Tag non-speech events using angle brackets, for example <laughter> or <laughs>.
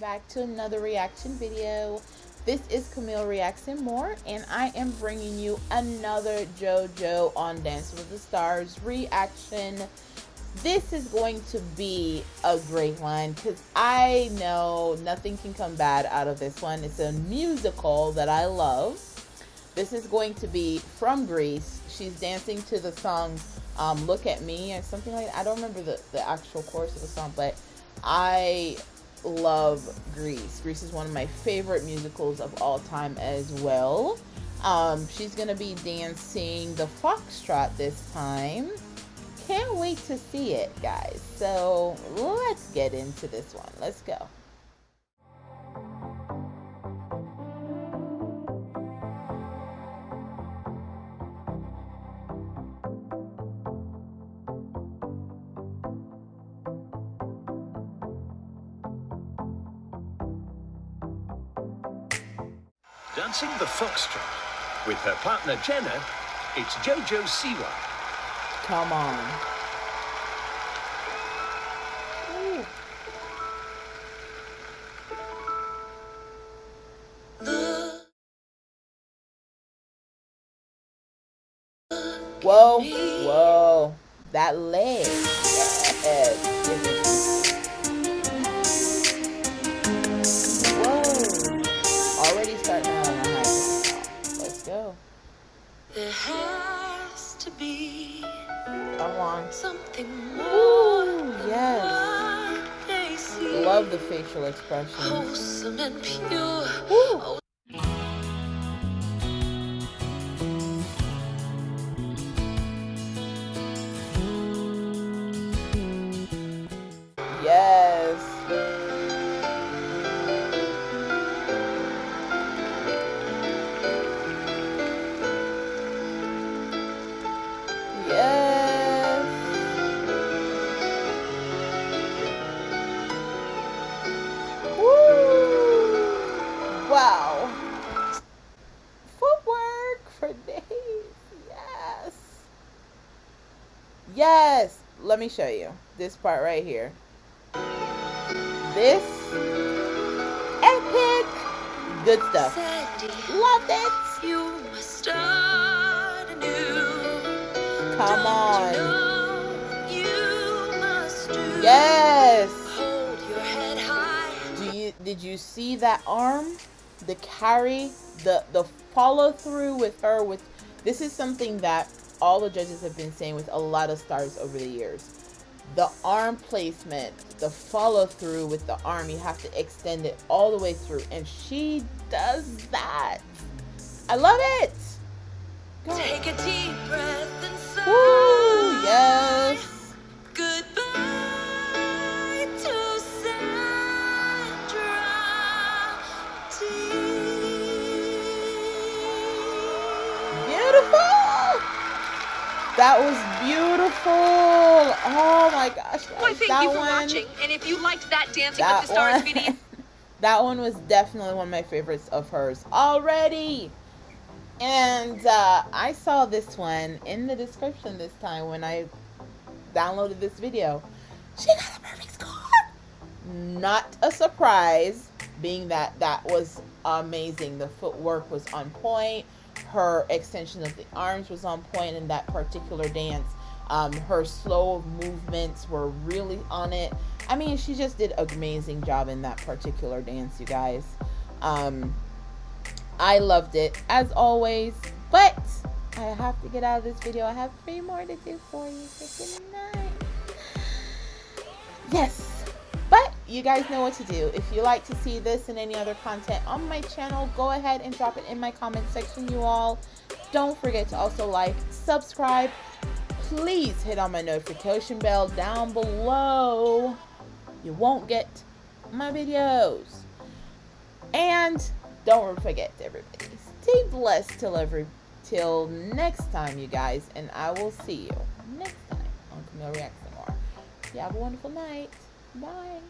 back to another reaction video. This is Camille Reacts More, and I am bringing you another JoJo on Dance with the Stars reaction. This is going to be a great one because I know nothing can come bad out of this one. It's a musical that I love. This is going to be from Grease. She's dancing to the song um, Look at Me or something like that. I don't remember the, the actual chorus of the song, but I love Grease. Grease is one of my favorite musicals of all time as well. Um, she's going to be dancing the foxtrot this time. Can't wait to see it, guys. So let's get into this one. Let's go. Dancing the Foxtrot. With her partner Jenna, it's Jojo Siwa. Come on. Whoa, whoa, that leg. Yes. There has to be something more. Ooh, yes. Love the facial expression. Wholesome and pure. Ooh. Wow. Yes. Let me show you this part right here. This epic. Good stuff. Loved it. You must start anew. Come on. Yes. Hold your head high. Do you did you see that arm? the carry, the the follow through with her with this is something that all the judges have been saying with a lot of stars over the years. The arm placement, the follow through with the arm, you have to extend it all the way through. And she does that. I love it. Go. Take a deep That was beautiful. Oh my gosh. Why, thank that you for one, watching. And if you liked that Dancing that with the Stars one, video. <laughs> that one was definitely one of my favorites of hers already. And uh, I saw this one in the description this time when I downloaded this video. She got a perfect score. Not a surprise, being that that was amazing. The footwork was on point her extension of the arms was on point in that particular dance. Um, her slow movements were really on it. I mean, she just did an amazing job in that particular dance, you guys. Um, I loved it as always, but I have to get out of this video. I have three more to do for you. So good night. Yes you guys know what to do. If you like to see this and any other content on my channel, go ahead and drop it in my comment section, you all. Don't forget to also like, subscribe. Please hit on my notification bell down below. You won't get my videos. And don't forget, everybody, stay blessed till every till next time, you guys. And I will see you next time on Camille Reacts More. You have a wonderful night. Bye.